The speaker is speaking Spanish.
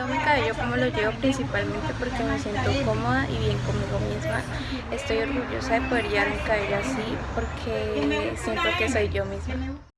Llevo mi cabello como lo llevo principalmente porque me siento cómoda y bien conmigo misma. Estoy orgullosa de poder llevar mi cabello así porque siento que soy yo misma.